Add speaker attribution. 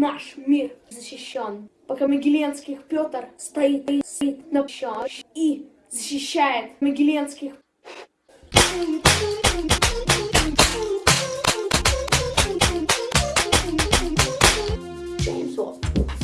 Speaker 1: наш мир защищен. Пока Могиленских Петр стоит, и стоит на площадь и защищает Могиленских. James Watt.